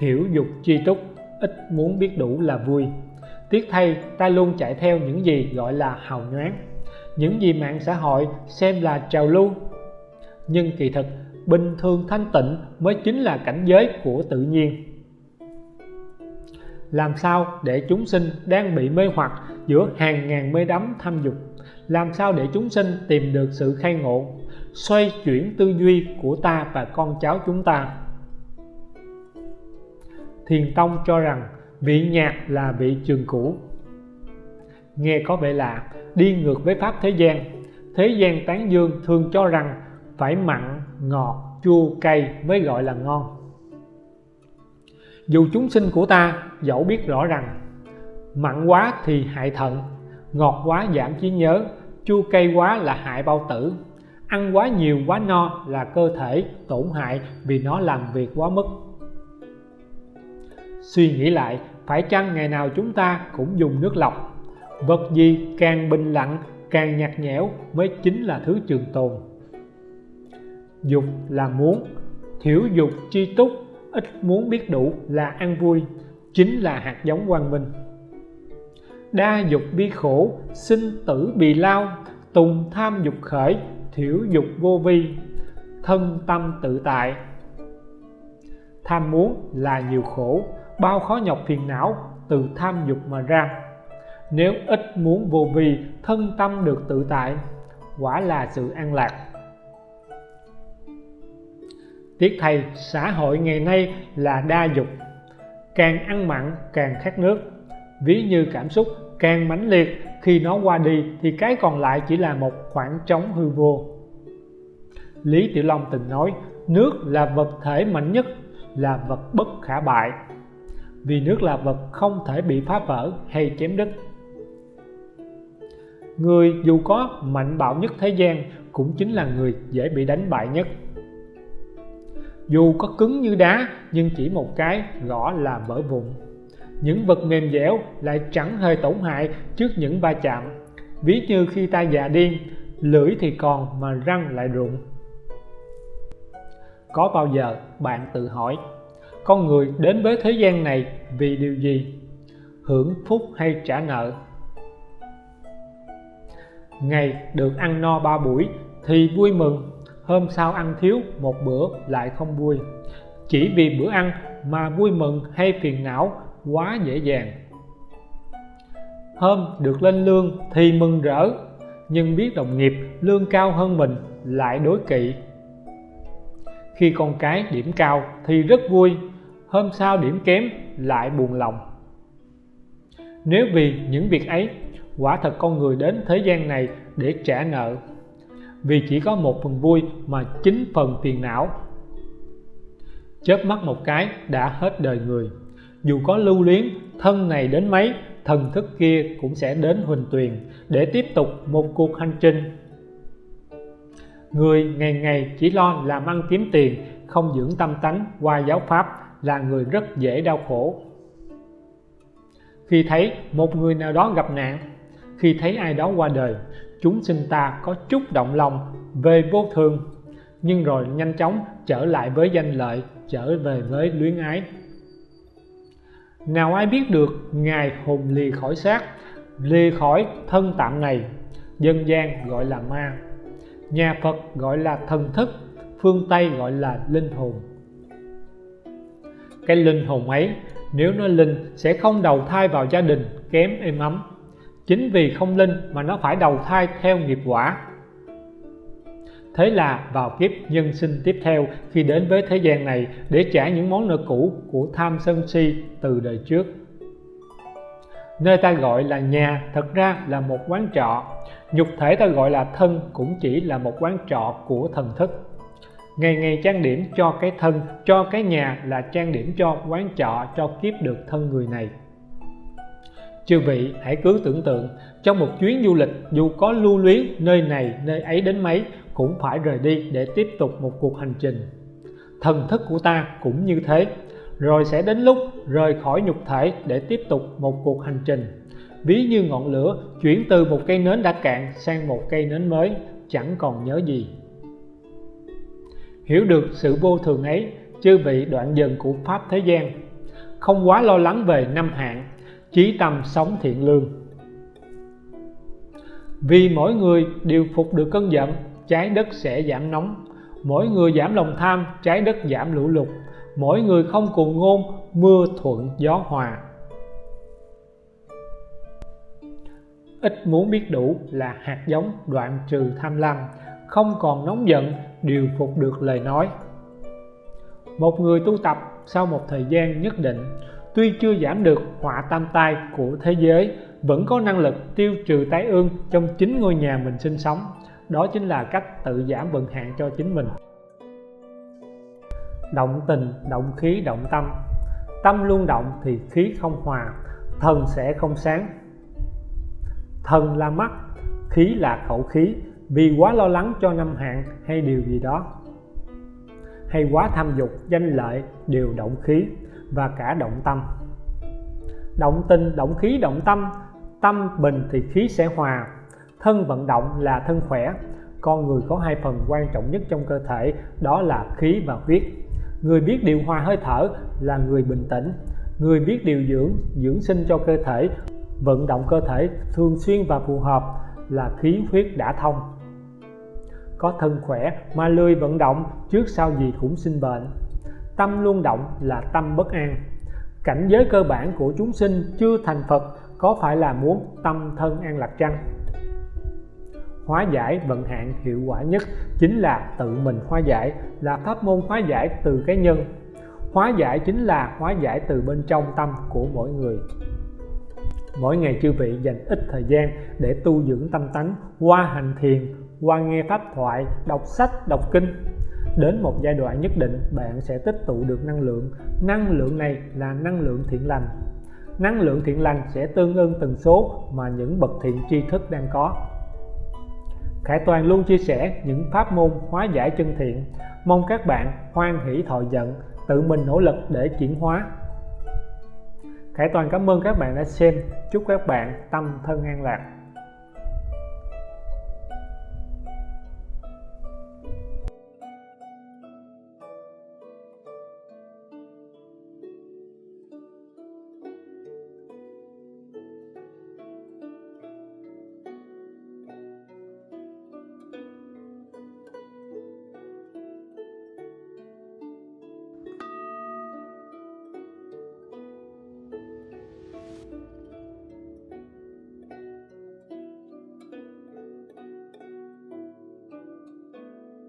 thiểu dục chi túc, ít muốn biết đủ là vui. Tiếc thay, ta luôn chạy theo những gì gọi là hào nhoáng. Những gì mạng xã hội xem là trào lưu. Nhưng kỳ thực, bình thường thanh tịnh mới chính là cảnh giới của tự nhiên. Làm sao để chúng sinh đang bị mê hoặc giữa hàng ngàn mê đắm tham dục? Làm sao để chúng sinh tìm được sự khai ngộ, xoay chuyển tư duy của ta và con cháu chúng ta? Thiền tông cho rằng vị nhạc là vị trường cũ. Nghe có vẻ lạ, đi ngược với pháp thế gian. Thế gian tán dương thường cho rằng phải mặn, ngọt, chua, cay mới gọi là ngon. Dù chúng sinh của ta, dẫu biết rõ rằng, mặn quá thì hại thận, ngọt quá giảm trí nhớ, chua cay quá là hại bao tử. Ăn quá nhiều quá no là cơ thể tổn hại vì nó làm việc quá mức suy nghĩ lại, phải chăng ngày nào chúng ta cũng dùng nước lọc? Vật gì càng bình lặng, càng nhạt nhẽo mới chính là thứ trường tồn? Dục là muốn, thiểu dục chi túc, ít muốn biết đủ là ăn vui, chính là hạt giống quang minh. Đa dục bi khổ, sinh tử bị lao, tùng tham dục khởi, thiểu dục vô vi, thân tâm tự tại. Tham muốn là nhiều khổ bao khó nhọc phiền não từ tham dục mà ra. Nếu ít muốn vô vi, thân tâm được tự tại, quả là sự an lạc. Tiếc thay, xã hội ngày nay là đa dục. Càng ăn mặn, càng khát nước. Ví như cảm xúc càng mãnh liệt, khi nó qua đi thì cái còn lại chỉ là một khoảng trống hư vô. Lý Tiểu Long từng nói, nước là vật thể mạnh nhất, là vật bất khả bại vì nước là vật không thể bị phá vỡ hay chém đứt. Người dù có mạnh bạo nhất thế gian cũng chính là người dễ bị đánh bại nhất. Dù có cứng như đá, nhưng chỉ một cái, gõ là vỡ vụn. Những vật mềm dẻo lại chẳng hề tổn hại trước những va chạm. Ví như khi ta già điên, lưỡi thì còn mà răng lại rụng. Có bao giờ bạn tự hỏi con người đến với thế gian này vì điều gì? Hưởng phúc hay trả nợ? Ngày được ăn no ba buổi thì vui mừng, hôm sau ăn thiếu một bữa lại không vui. Chỉ vì bữa ăn mà vui mừng hay phiền não quá dễ dàng. Hôm được lên lương thì mừng rỡ, nhưng biết đồng nghiệp lương cao hơn mình lại đối kỵ. Khi con cái điểm cao thì rất vui hôm sau điểm kém lại buồn lòng. Nếu vì những việc ấy, quả thật con người đến thế gian này để trả nợ. Vì chỉ có một phần vui mà chín phần phiền não. Chớp mắt một cái đã hết đời người. Dù có lưu luyến, thân này đến mấy, thần thức kia cũng sẽ đến huỳnh tuyền để tiếp tục một cuộc hành trình. Người ngày ngày chỉ lo làm ăn kiếm tiền, không dưỡng tâm tánh, qua giáo pháp là người rất dễ đau khổ. Khi thấy một người nào đó gặp nạn, khi thấy ai đó qua đời, chúng sinh ta có chút động lòng về vô thường, nhưng rồi nhanh chóng trở lại với danh lợi, trở về với luyến ái. Nào ai biết được ngài hồn lì khỏi xác lì khỏi thân tạm này, dân gian gọi là ma, nhà Phật gọi là thần thức, phương Tây gọi là linh hồn cái linh hồn ấy, nếu nó linh sẽ không đầu thai vào gia đình, kém êm ấm. Chính vì không linh mà nó phải đầu thai theo nghiệp quả. Thế là vào kiếp nhân sinh tiếp theo, khi đến với thế gian này, để trả những món nợ cũ của tham sân si từ đời trước. Nơi ta gọi là nhà thật ra là một quán trọ. Nhục thể ta gọi là thân cũng chỉ là một quán trọ của thần thức ngày ngày trang điểm cho cái thân, cho cái nhà là trang điểm cho quán trọ, cho kiếp được thân người này. Chư vị, hãy cứ tưởng tượng, trong một chuyến du lịch, dù có lưu luyến nơi này, nơi ấy đến mấy, cũng phải rời đi để tiếp tục một cuộc hành trình. Thần thức của ta cũng như thế. Rồi sẽ đến lúc rời khỏi nhục thể để tiếp tục một cuộc hành trình. Ví như ngọn lửa chuyển từ một cây nến đã cạn sang một cây nến mới, chẳng còn nhớ gì hiểu được sự vô thường ấy chưa bị đoạn dần của pháp thế gian. Không quá lo lắng về năm hạn, chí tâm sống thiện lương. Vì mỗi người đều phục được cơn giận, trái đất sẽ giảm nóng. Mỗi người giảm lòng tham, trái đất giảm lũ lụt. Mỗi người không cùng ngôn, mưa thuận gió hòa. Ít muốn biết đủ là hạt giống đoạn trừ tham lam không còn nóng giận điều phục được lời nói. Một người tu tập sau một thời gian nhất định, tuy chưa giảm được họa tam tai của thế giới, vẫn có năng lực tiêu trừ tái ương trong chính ngôi nhà mình sinh sống. Đó chính là cách tự giảm vận hạn cho chính mình. Động tình, động khí, động tâm. Tâm luôn động thì khí không hòa thần sẽ không sáng. Thần là mắt, khí là khẩu khí vì quá lo lắng cho năm hạn hay điều gì đó, hay quá tham dục, danh lợi, đều động khí và cả động tâm. Động tình, động khí, động tâm tâm bình thì khí sẽ hòa. Thân vận động là thân khỏe. Con người có hai phần quan trọng nhất trong cơ thể, đó là khí và huyết. Người biết điều hòa hơi thở là người bình tĩnh. Người biết điều dưỡng dưỡng sinh cho cơ thể, vận động cơ thể thường xuyên và phù hợp là khí huyết đã thông có thân khỏe mà lười vận động trước sau gì cũng sinh bệnh. Tâm luôn động là tâm bất an. Cảnh giới cơ bản của chúng sinh chưa thành Phật có phải là muốn tâm thân an lạc chăng? Hóa giải vận hạn hiệu quả nhất chính là tự mình hóa giải, là pháp môn hóa giải từ cái nhân. Hóa giải chính là hóa giải từ bên trong tâm của mỗi người. Mỗi ngày chư vị dành ít thời gian để tu dưỡng tâm tánh, qua hành thiền qua nghe pháp thoại, đọc sách, đọc kinh. Đến một giai đoạn nhất định, bạn sẽ tích tụ được năng lượng. Năng lượng này là năng lượng thiện lành. Năng lượng thiện lành sẽ tương ưng tần số mà những bậc thiện tri thức đang có. Khải Toàn luôn chia sẻ những pháp môn hóa giải chân thiện. Mong các bạn hoan hỷ thọ giận, tự mình nỗ lực để chuyển hóa. Khải Toàn cảm ơn các bạn đã xem. Chúc các bạn tâm thân an lạc.